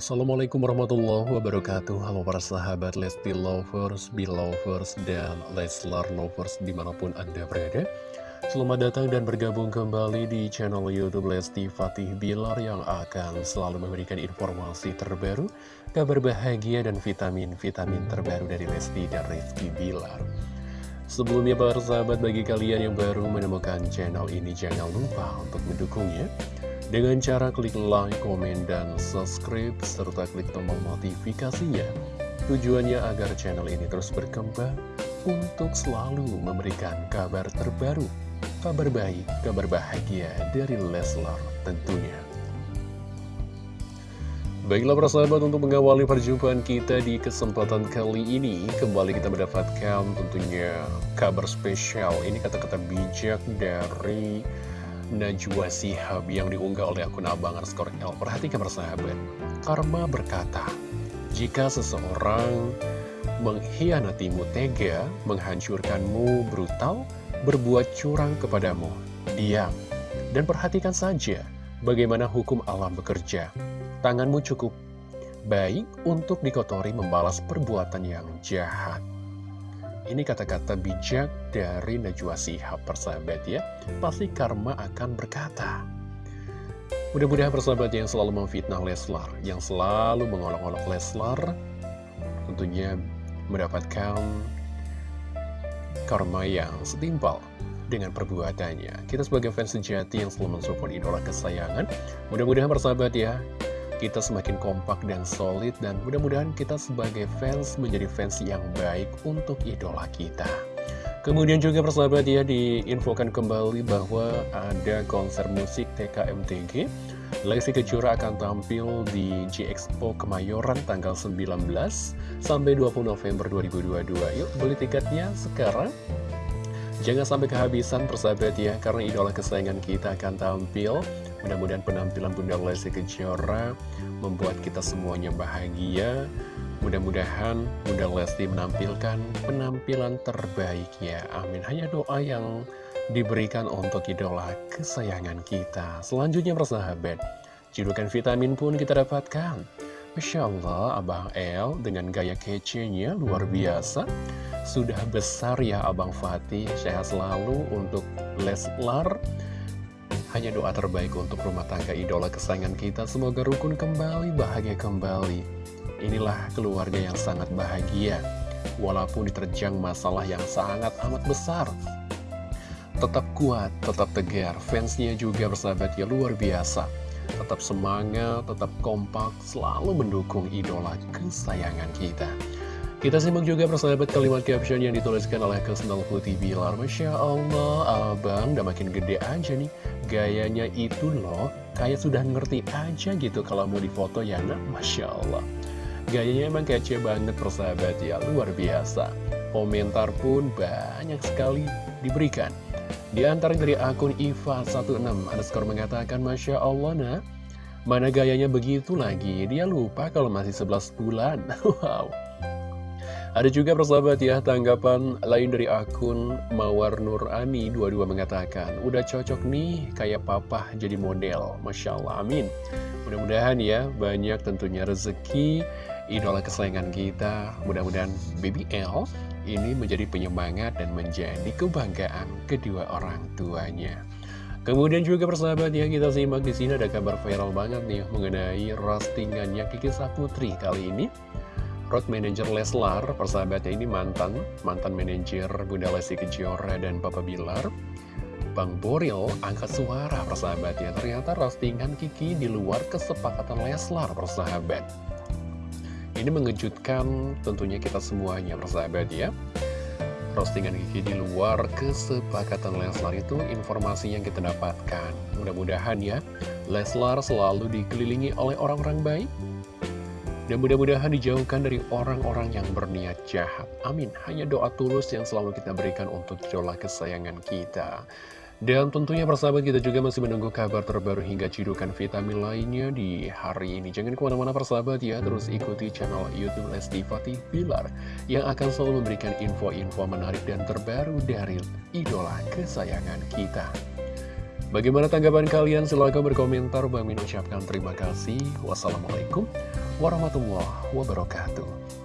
Assalamualaikum warahmatullahi wabarakatuh. Halo para sahabat Lesti Lovers, Belovers, dan Leslar Lovers di mana pun Anda berada. Selamat datang dan bergabung kembali di channel Youtube Lesti Fatih Bilar Yang akan selalu memberikan informasi terbaru Kabar bahagia dan vitamin-vitamin terbaru dari Lesti dan Rizky Bilar. Sebelumnya para sahabat bagi kalian yang baru menemukan channel ini Jangan lupa untuk mendukungnya dengan cara klik like, komen, dan subscribe, serta klik tombol notifikasinya. Tujuannya agar channel ini terus berkembang untuk selalu memberikan kabar terbaru, kabar baik, kabar bahagia dari Leslar tentunya. Baiklah para sahabat untuk mengawali perjumpaan kita di kesempatan kali ini Kembali kita mendapatkan tentunya kabar spesial Ini kata-kata bijak dari Najwa Sihab yang diunggah oleh akun Abang underscore L. Perhatikan persahabat, Karma berkata, jika seseorang mengkhianatimu tega, menghancurkanmu brutal, berbuat curang kepadamu, diam. Dan perhatikan saja bagaimana hukum alam bekerja. Tanganmu cukup baik untuk dikotori membalas perbuatan yang jahat. Ini kata-kata bijak dari Najwa Sihab persahabat ya. Pasti karma akan berkata. Mudah-mudahan persahabat yang selalu memfitnah Leslar Yang selalu mengolok-olok Leslar Tentunya mendapatkan karma yang setimpal dengan perbuatannya. Kita sebagai fans sejati yang selalu mensupport idola kesayangan Mudah-mudahan persahabat ya kita semakin kompak dan solid dan mudah-mudahan kita sebagai fans menjadi fans yang baik untuk idola kita. Kemudian juga persahabat ya diinfokan kembali bahwa ada konser musik TKMTG Lexi Kejora akan tampil di G-Expo Kemayoran tanggal 19 sampai 20 November 2022 Yuk beli tiketnya sekarang Jangan sampai kehabisan persahabat ya, karena idola kesayangan kita akan tampil. Mudah-mudahan penampilan Bunda Lesti Kejora membuat kita semuanya bahagia. Mudah-mudahan Bunda Lesti menampilkan penampilan terbaiknya. Amin. Hanya doa yang diberikan untuk idola kesayangan kita. Selanjutnya persahabat, julukan vitamin pun kita dapatkan. Masya Allah, Abang El dengan gaya kece-nya luar biasa. Sudah besar ya Abang Fatih, sehat selalu untuk Leslar. Hanya doa terbaik untuk rumah tangga idola kesayangan kita. Semoga rukun kembali, bahagia kembali. Inilah keluarga yang sangat bahagia. Walaupun diterjang masalah yang sangat amat besar. Tetap kuat, tetap tegar. Fansnya juga bersahabat ya luar biasa. Tetap semangat, tetap kompak, selalu mendukung idola kesayangan kita. Kita simak juga persahabat kalimat caption yang dituliskan oleh Kesendal Putih Bilar Masya Allah, abang udah makin gede aja nih. Gayanya itu loh, kayak sudah ngerti aja gitu kalau mau difoto ya nah Masya Allah. Gayanya emang kece banget persahabat ya, luar biasa. Komentar pun banyak sekali diberikan Di antara dari akun Iva16 underscore mengatakan Masya Allah nah Mana gayanya begitu lagi, dia lupa kalau masih 11 bulan. Wow. Ada juga persahabat ya, tanggapan lain dari akun Mawar Nurani 22 mengatakan, udah cocok nih kayak papa jadi model, Masya Allah, amin. Mudah-mudahan ya, banyak tentunya rezeki, idola kesayangan kita, mudah-mudahan Baby L ini menjadi penyemangat dan menjadi kebanggaan kedua orang tuanya. Kemudian juga persahabat ya kita simak di sini ada kabar viral banget nih mengenai roastingannya Kiki Saputri kali ini road manager Leslar, persahabatnya ini mantan, mantan manajer Bunda Lesti Kejora dan Papa Bilar. Bang Boril angkat suara persahabatnya, ternyata roastingan Kiki di luar kesepakatan Leslar persahabat. Ini mengejutkan tentunya kita semuanya persahabat ya. Roastingan Kiki di luar kesepakatan Leslar itu informasi yang kita dapatkan. Mudah-mudahan ya, Leslar selalu dikelilingi oleh orang-orang baik, dan mudah-mudahan dijauhkan dari orang-orang yang berniat jahat. Amin. Hanya doa tulus yang selalu kita berikan untuk idola kesayangan kita. Dan tentunya persahabat kita juga masih menunggu kabar terbaru hingga cidukan vitamin lainnya di hari ini. Jangan ke mana-mana persahabat ya, terus ikuti channel Youtube Lesti Fatih Bilar yang akan selalu memberikan info-info menarik dan terbaru dari idola kesayangan kita. Bagaimana tanggapan kalian? Silahkan berkomentar. Bang Min ucapkan terima kasih. Wassalamualaikum warahmatullahi wabarakatuh.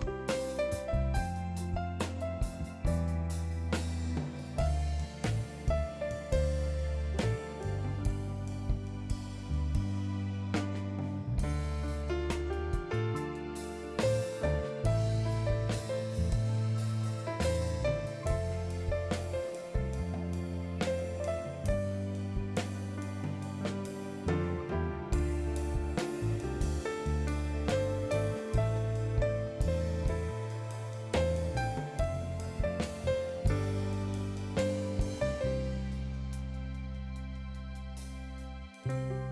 you